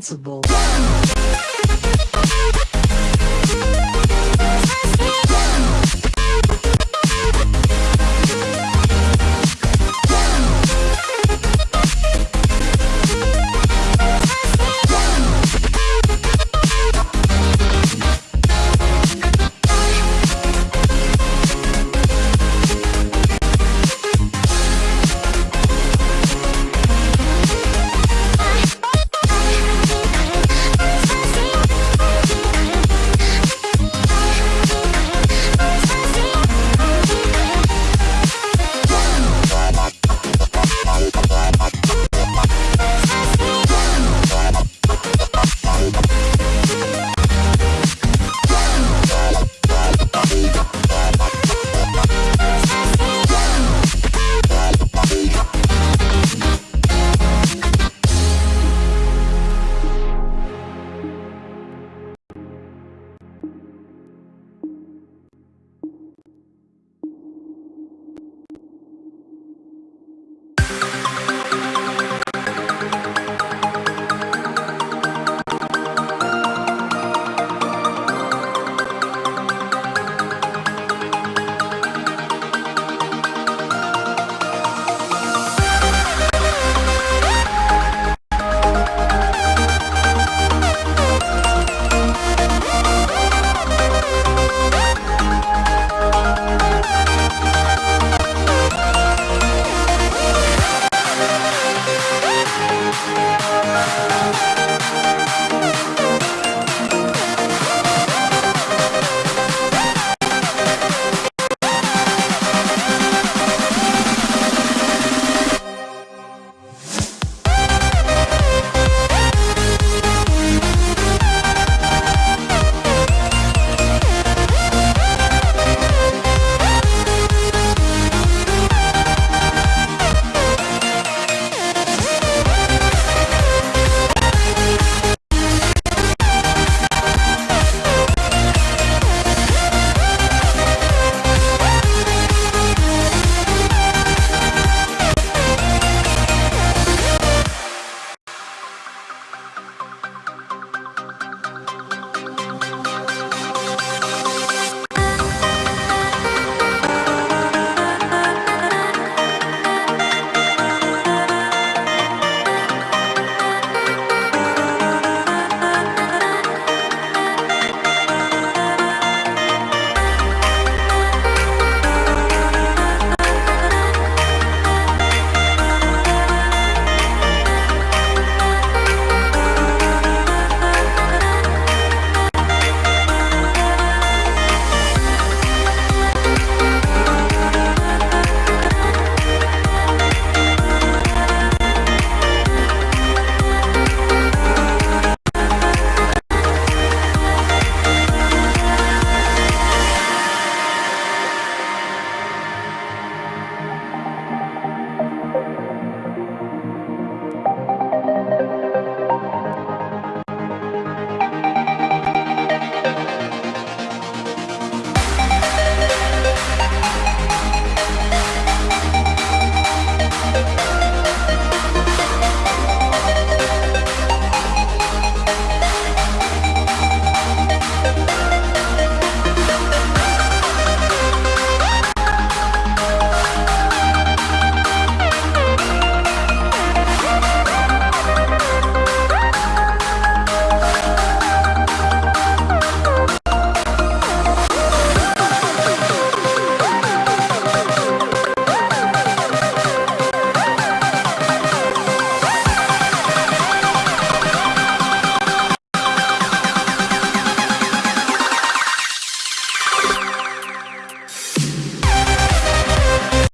invincible.